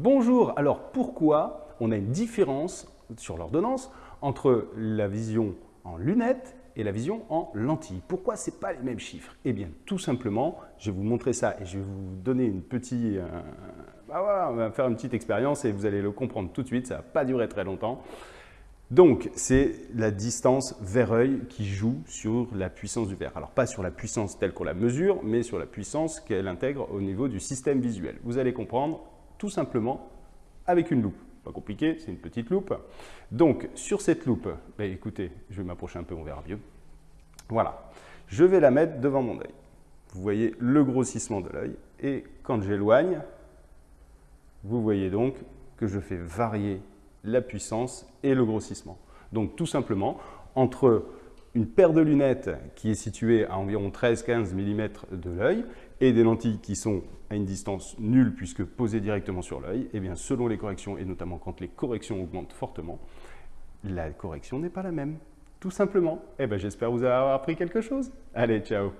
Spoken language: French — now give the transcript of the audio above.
Bonjour, alors pourquoi on a une différence sur l'ordonnance entre la vision en lunettes et la vision en lentille. Pourquoi ce pas les mêmes chiffres? Eh bien, tout simplement, je vais vous montrer ça et je vais vous donner une petite... Euh, bah voilà, on va faire une petite expérience et vous allez le comprendre tout de suite, ça ne va pas durer très longtemps. Donc, c'est la distance verre-œil qui joue sur la puissance du verre. Alors, pas sur la puissance telle qu'on la mesure, mais sur la puissance qu'elle intègre au niveau du système visuel. Vous allez comprendre tout simplement avec une loupe. Pas compliqué, c'est une petite loupe. Donc, sur cette loupe, bah, écoutez, je vais m'approcher un peu, on verra mieux. Voilà, je vais la mettre devant mon œil. Vous voyez le grossissement de l'œil. Et quand j'éloigne, vous voyez donc que je fais varier la puissance et le grossissement. Donc tout simplement, entre une paire de lunettes qui est située à environ 13-15 mm de l'œil et des lentilles qui sont à une distance nulle puisque posées directement sur l'œil, et eh bien selon les corrections et notamment quand les corrections augmentent fortement, la correction n'est pas la même. Tout simplement. Eh bien j'espère vous avoir appris quelque chose. Allez, ciao